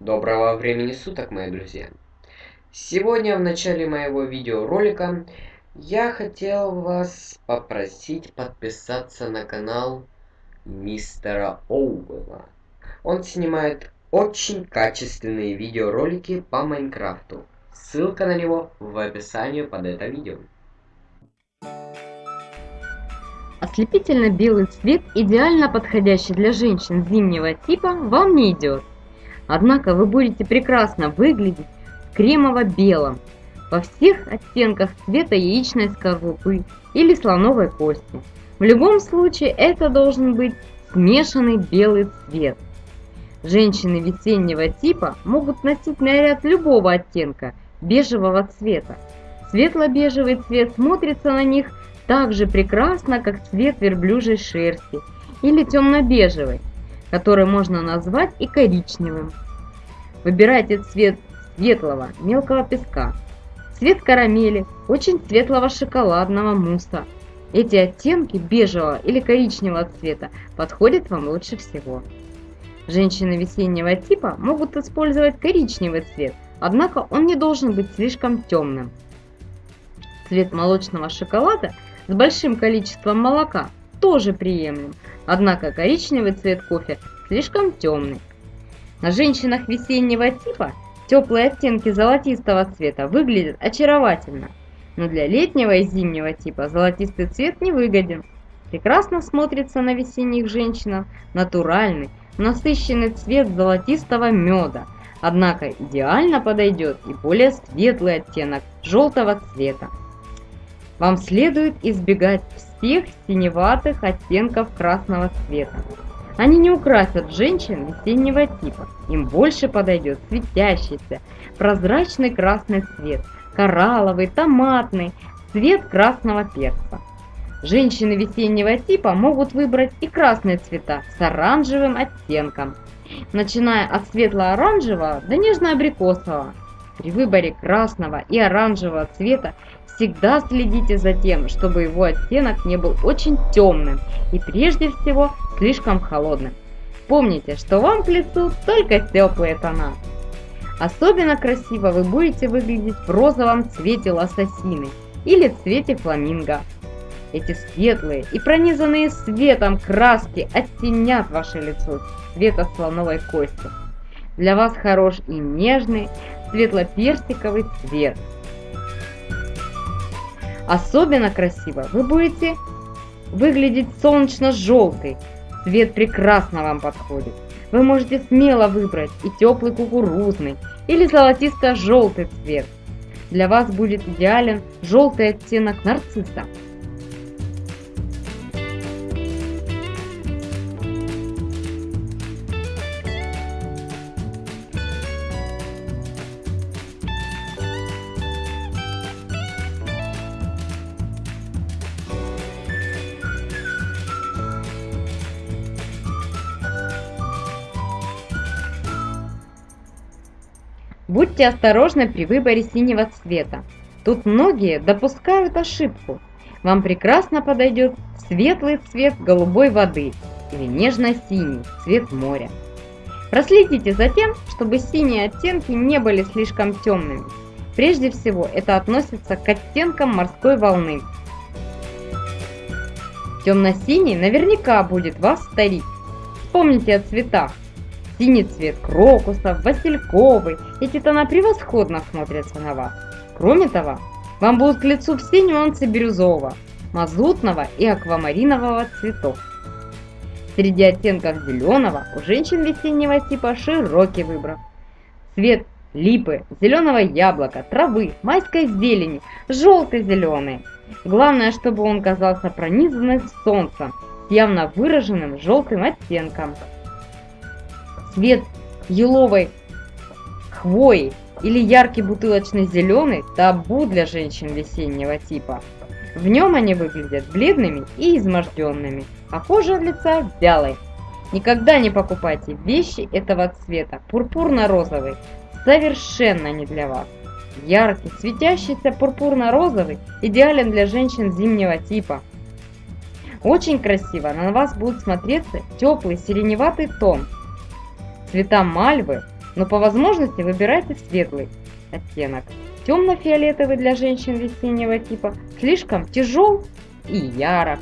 Доброго времени суток, мои друзья! Сегодня в начале моего видеоролика я хотел вас попросить подписаться на канал мистера Оуэлла. Он снимает очень качественные видеоролики по Майнкрафту. Ссылка на него в описании под это видео. Ослепительно белый цвет, идеально подходящий для женщин зимнего типа, вам не идет. Однако вы будете прекрасно выглядеть в кремово-белом, во всех оттенках цвета яичной скорлупы или слоновой кости. В любом случае это должен быть смешанный белый цвет. Женщины весеннего типа могут носить наряд любого оттенка бежевого цвета. Светло-бежевый цвет смотрится на них так же прекрасно, как цвет верблюжьей шерсти или темно-бежевый который можно назвать и коричневым. Выбирайте цвет светлого мелкого песка, цвет карамели, очень светлого шоколадного мусса. Эти оттенки бежевого или коричневого цвета подходят вам лучше всего. Женщины весеннего типа могут использовать коричневый цвет, однако он не должен быть слишком темным. Цвет молочного шоколада с большим количеством молока тоже приемлем, однако коричневый цвет кофе слишком темный. На женщинах весеннего типа теплые оттенки золотистого цвета выглядят очаровательно, но для летнего и зимнего типа золотистый цвет не выгоден. Прекрасно смотрится на весенних женщинах натуральный, насыщенный цвет золотистого меда, однако идеально подойдет и более светлый оттенок желтого цвета. Вам следует избегать всех синеватых оттенков красного цвета. Они не украсят женщин весеннего типа. Им больше подойдет светящийся, прозрачный красный цвет, коралловый, томатный, цвет красного перца. Женщины весеннего типа могут выбрать и красные цвета с оранжевым оттенком, начиная от светло-оранжевого до нежно-абрикосового. При выборе красного и оранжевого цвета Всегда следите за тем, чтобы его оттенок не был очень темным и прежде всего слишком холодным. Помните, что вам к лицу только теплые тона. Особенно красиво вы будете выглядеть в розовом цвете лососины или цвете фламинго. Эти светлые и пронизанные светом краски оттенят ваше лицо цвета слоновой кости. Для вас хорош и нежный светло-персиковый цвет – Особенно красиво вы будете выглядеть солнечно-желтый. Цвет прекрасно вам подходит. Вы можете смело выбрать и теплый кукурузный или золотисто-желтый цвет. Для вас будет идеален желтый оттенок нарцисса. Будьте осторожны при выборе синего цвета. Тут многие допускают ошибку. Вам прекрасно подойдет светлый цвет голубой воды или нежно-синий цвет моря. Проследите за тем, чтобы синие оттенки не были слишком темными. Прежде всего это относится к оттенкам морской волны. Темно-синий наверняка будет вас старить. Вспомните о цветах. Синий цвет крокусов, васильковый. Эти тона превосходно смотрятся на вас. Кроме того, вам будут к лицу все нюансы бирюзового, мазутного и аквамаринового цветов. Среди оттенков зеленого у женщин весеннего типа широкий выбор. Цвет липы, зеленого яблока, травы, майской зелени, желтый-зеленый. Главное, чтобы он казался пронизанным солнцем, явно выраженным желтым оттенком цвет еловой хвои или яркий бутылочный зеленый – табу для женщин весеннего типа. В нем они выглядят бледными и изможденными, а кожа лица вялой. Никогда не покупайте вещи этого цвета, пурпурно-розовый, совершенно не для вас. Яркий, светящийся пурпурно-розовый идеален для женщин зимнего типа. Очень красиво на вас будет смотреться теплый сиреневатый тон – Цвета мальвы, но по возможности выбирайте светлый оттенок. Темно-фиолетовый для женщин весеннего типа слишком тяжел и ярок.